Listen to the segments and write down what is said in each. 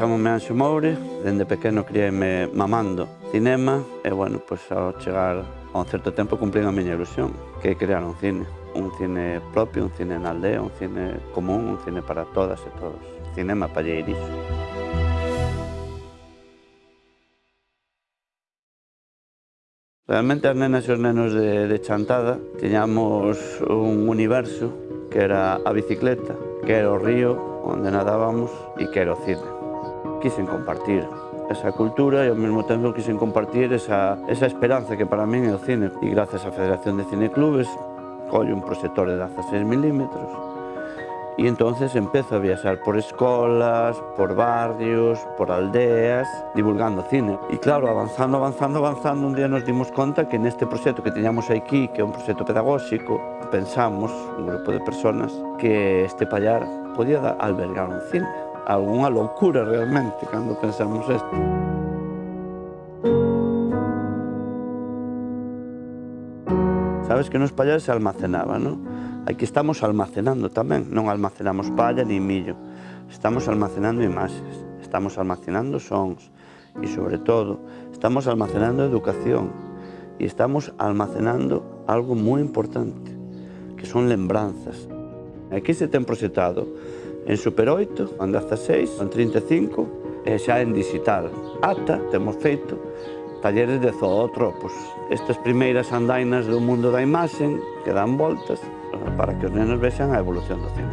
Chamome Anxo Moure, dende pequeno criéme mamando cinema e, bueno, pois ao chegar a un certo tempo cumplín a miña ilusión, que é crear un cine. Un cine propio, un cine na aldea, un cine común, un cine para todas e todos. Cinema palleirizo. Realmente as nenas e os nenos de, de Chantada tiñamos un universo que era a bicicleta, que era o río onde nadábamos e que era o cine quixen compartir esa cultura e ao mesmo tempo quixen compartir esa, esa esperanza que para min é o cine. E gracias á Federación de Cineclubes collo un proxector de 16 milímetros e entonces empezo a viaxar por escolas, por barrios, por aldeas, divulgando cine. E claro, avanzando, avanzando, avanzando, un día nos dimos conta que neste proxecto que teñamos aquí, que é un proxecto pedagóxico, pensamos, un grupo de personas, que este pallar podía albergar un cine algunha loucura realmente cando pensamos isto. Sabes que nos pallas se almacenaba, non? Aquí estamos almacenando tamén, non almacenamos palla ni millo. Estamos almacenando imaxes, estamos almacenando sons e, sobre todo, estamos almacenando educación e estamos almacenando algo moi importante, que son lembranzas. Aquí se ten proyectado en Super 8, en 16, en 35 e xa en digital. Ata temos feito talleres de zootropos. Estas primeiras andainas do mundo da imaxen que dan voltas para que os nenos vexan a evolución do cine.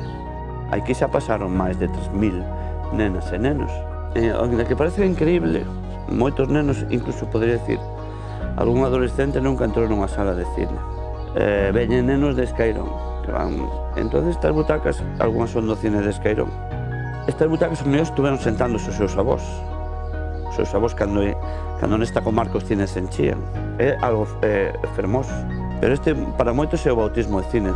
Aquí xa pasaron máis de 3.000 nenas e nenos. E, que parece increíble, moitos nenos, incluso podría decir, algún adolescente nunca entrou nunha sala de cine. Eh, veñen nenos de Escairón, que van Entón estas butacas, algunhas son do cine de Escairón. Estas butacas os meus estuveron sentando os seus avós. Os seus avós cando, cando nesta comarca os cines se enchían. É algo é, fermoso. Pero este para moitos é o bautismo de cine.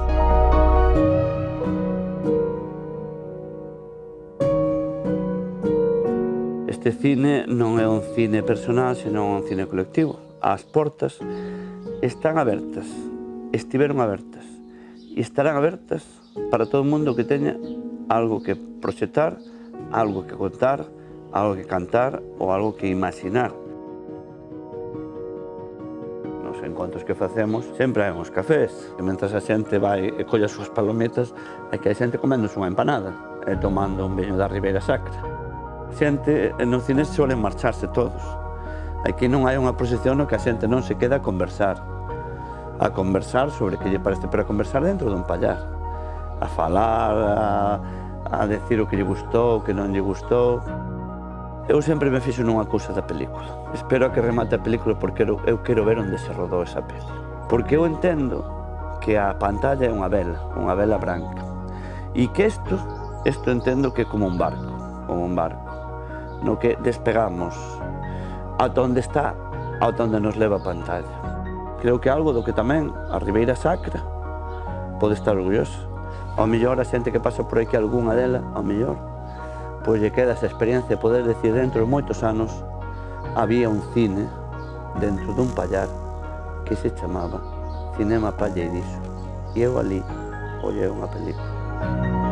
Este cine non é un cine personal, senón un cine colectivo. As portas están abertas, estiveron abertas e estarán abertas para todo mundo que teña algo que proxetar, algo que contar, algo que cantar ou algo que imaginar. Nos encontros que facemos sempre hai uns cafés e mentras a xente vai e colle as súas palometas hai que hai xente comendo unha empanada e tomando un viño da Ribeira Sacra. Xente no cine suelen marcharse todos. Aquí non hai unha procesión no que a xente non se queda a conversar a conversar sobre que lle parece, pero a conversar dentro dun pallar, a falar, a, a decir o que lle gustou, o que non lle gustou. Eu sempre me fixo nunha cousa da película. Espero que remate a película porque eu, eu quero ver onde se rodou esa peli. Porque eu entendo que a pantalla é unha vela, unha vela branca. E que isto, isto entendo que é como un barco, como un barco, no que despegamos ata onde está, ata onde nos leva a pantalla creo que algo do que tamén a Ribeira Sacra pode estar orgulloso. Ao mellor a xente que pasa por aquí algunha dela, ao mellor, pois lle queda esa experiencia de poder decir dentro de moitos anos había un cine dentro dun pallar que se chamaba Cinema Pallerizo. E eu ali ollei unha película.